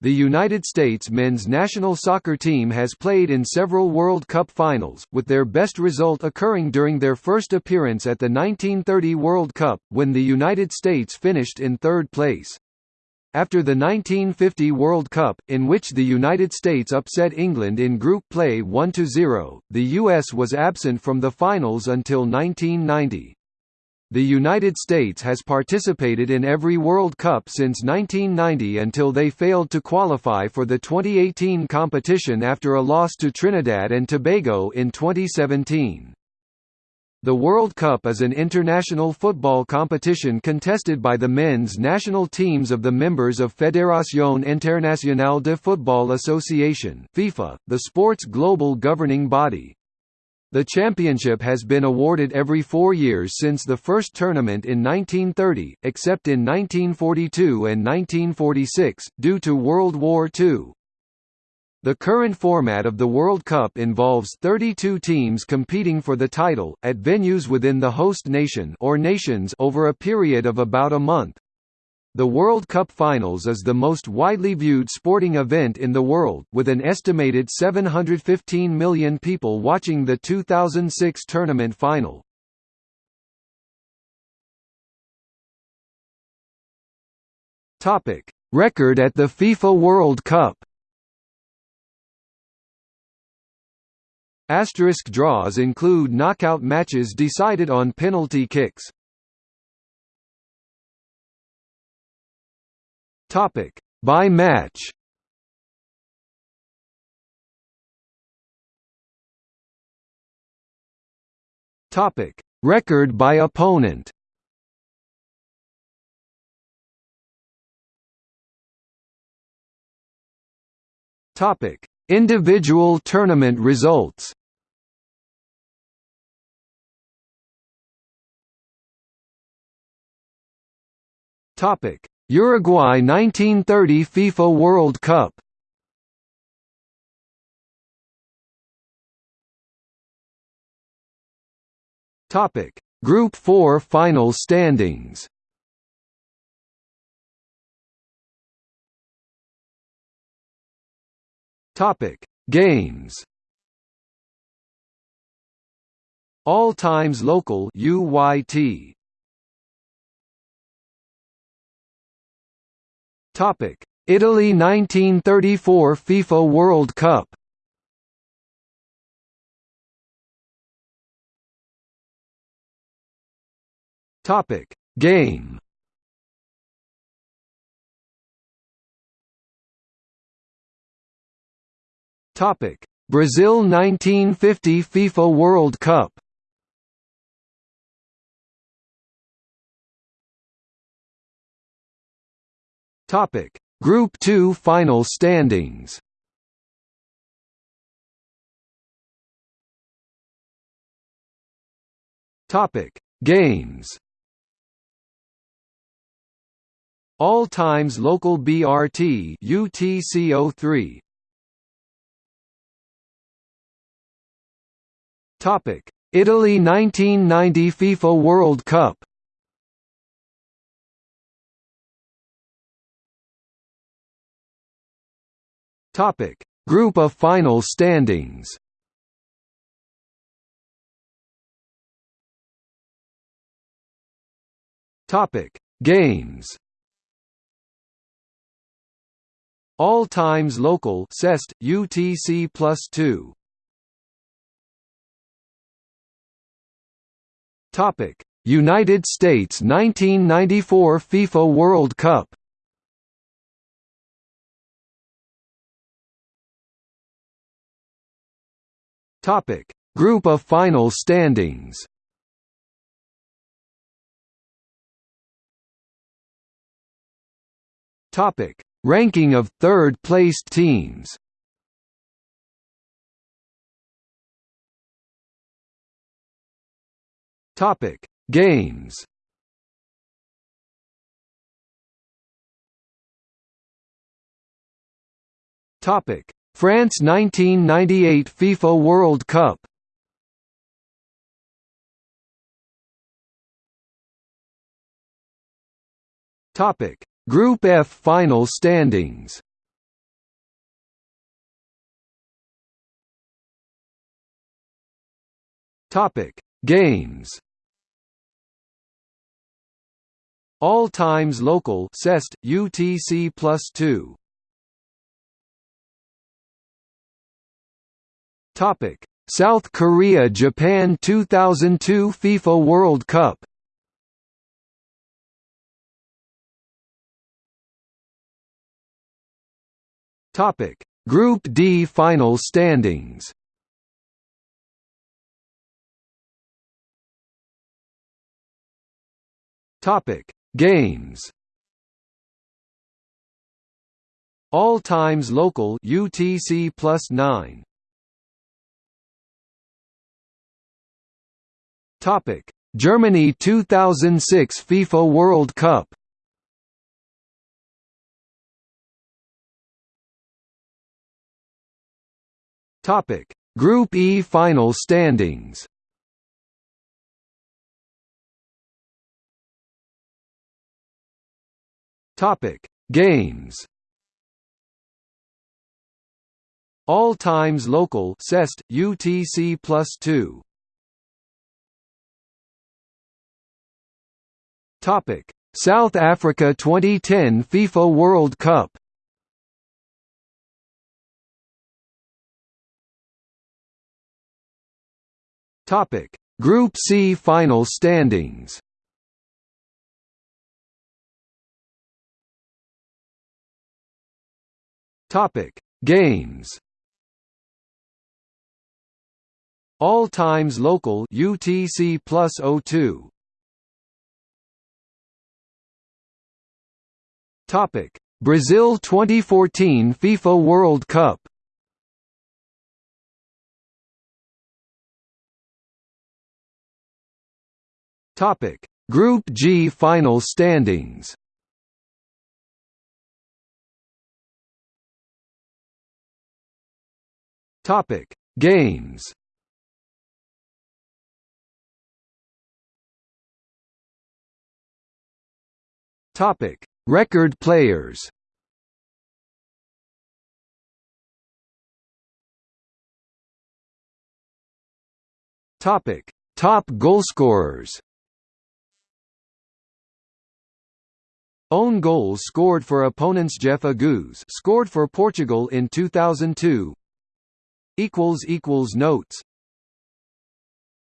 The United States men's national soccer team has played in several World Cup finals, with their best result occurring during their first appearance at the 1930 World Cup, when the United States finished in third place. After the 1950 World Cup, in which the United States upset England in group play 1–0, the US was absent from the finals until 1990. The United States has participated in every World Cup since 1990 until they failed to qualify for the 2018 competition after a loss to Trinidad and Tobago in 2017. The World Cup is an international football competition contested by the men's national teams of the members of Fédération Internationale de Football Association FIFA, the sport's global governing body. The championship has been awarded every four years since the first tournament in 1930, except in 1942 and 1946, due to World War II. The current format of the World Cup involves 32 teams competing for the title, at venues within the host nation or nations over a period of about a month. The World Cup Finals is the most widely viewed sporting event in the world, with an estimated 715 million people watching the 2006 tournament final. Topic: Record at the FIFA World Cup Asterisk draws include knockout matches decided on penalty kicks. Topic: By match. Topic: Record by opponent. Topic: Individual tournament results. Topic: Uruguay 1930 FIFA World Cup. Topic: Group 4 final standings. Topic: Games. All times local UYT Topic: Italy 1934 FIFA World Cup. Topic: Game. Topic: Brazil 1950 FIFA World Cup. Topic: Group 2 final standings. Topic: Games. All times local BRT UTC03. Topic: Italy 1990 FIFA World Cup. Topic: Group of final standings. Topic: Games. All times local CEST UTC plus 2. Topic: United States 1994 FIFA World Cup. Topic: Group of final standings. Topic: Ranking of third-placed teams. Topic: Games. Topic: France 1998 FIFA World Cup Topic: Group F final standings. Topic: Games. All times local CEST UTC plus two Topic: South Korea Japan 2002 FIFA World Cup. Topic: Group D final standings. Topic: Games. All times local UTC plus 9. Topic: Germany 2006 FIFA World Cup. Topic: Group E final standings. Topic: Games. All times local CEST UTC plus 2. Topic: South Africa 2010 FIFA World Cup. Topic: Group C final standings. Topic: Games. All times local UTC plus 02. Topic: Brazil 2014 FIFA World Cup. Topic: Group G final standings. Topic: Games. Topic: Record players. Topic: Top goalscorers. Own goals scored for opponents Jeff Agoos scored for Portugal in 2002 equals equals notes